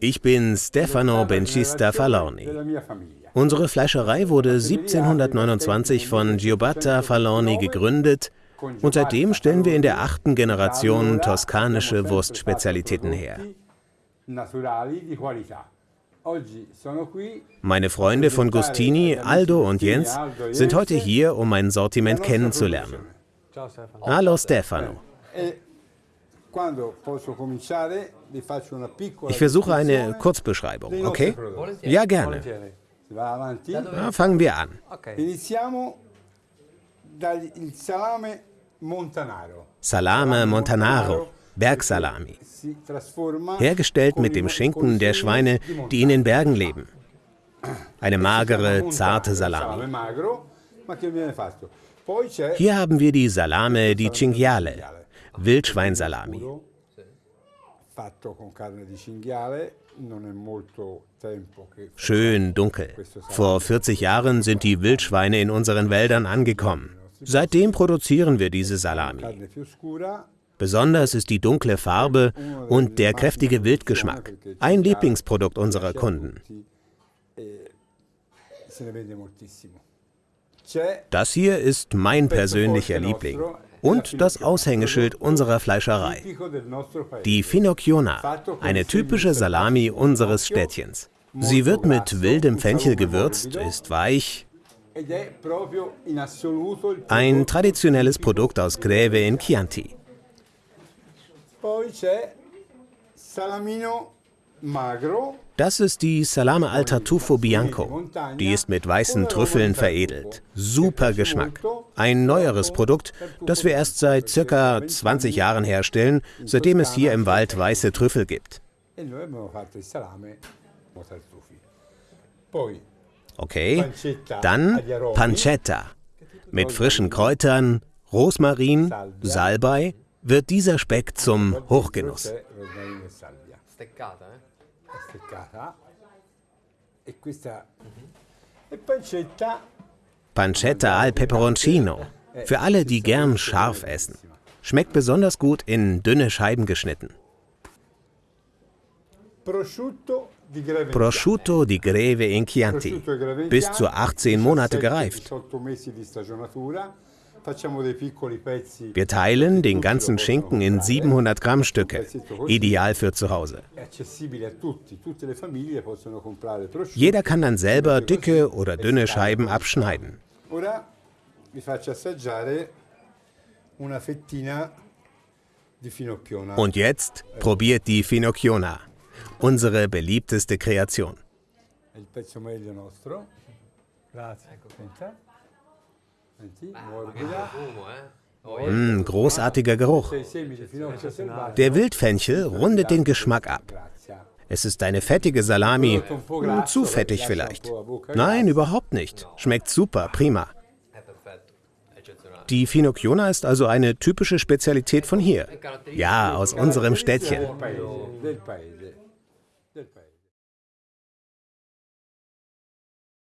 Ich bin Stefano Bencista Falorni. Unsere Fleischerei wurde 1729 von Giobatta Falorni gegründet und seitdem stellen wir in der achten Generation toskanische Wurstspezialitäten her. Meine Freunde von Gustini, Aldo und Jens sind heute hier, um mein Sortiment kennenzulernen. Hallo Stefano. Ich versuche eine Kurzbeschreibung, okay? Ja, gerne. Na, fangen wir an. Salame Montanaro, Bergsalami. Hergestellt mit dem Schinken der Schweine, die in den Bergen leben. Eine magere, zarte Salami. Hier haben wir die Salame di Cinghiale, Wildschweinsalami. Schön dunkel. Vor 40 Jahren sind die Wildschweine in unseren Wäldern angekommen. Seitdem produzieren wir diese Salami. Besonders ist die dunkle Farbe und der kräftige Wildgeschmack ein Lieblingsprodukt unserer Kunden. Das hier ist mein persönlicher Liebling und das Aushängeschild unserer Fleischerei. Die Finocchiona, eine typische Salami unseres Städtchens. Sie wird mit wildem Fenchel gewürzt, ist weich, ein traditionelles Produkt aus Greve in Chianti. Das ist die Salame al Tartufo Bianco. Die ist mit weißen Trüffeln veredelt. Super Geschmack. Ein neueres Produkt, das wir erst seit circa 20 Jahren herstellen, seitdem es hier im Wald weiße Trüffel gibt. Okay, dann Pancetta. Mit frischen Kräutern, Rosmarin, Salbei wird dieser Speck zum Hochgenuss. Pancetta al Peperoncino. Für alle, die gern scharf essen. Schmeckt besonders gut in dünne Scheiben geschnitten. Prosciutto di Greve in Chianti. Bis zu 18 Monate gereift. Wir teilen den ganzen Schinken in 700 Gramm Stücke, ideal für zu Hause. Jeder kann dann selber dicke oder dünne Scheiben abschneiden. Und jetzt probiert die Finocchiona, unsere beliebteste Kreation. Mmh, großartiger Geruch. Der Wildfenchel rundet den Geschmack ab. Es ist eine fettige Salami. Hm, zu fettig vielleicht. Nein, überhaupt nicht. Schmeckt super, prima. Die Finocchiona ist also eine typische Spezialität von hier. Ja, aus unserem Städtchen.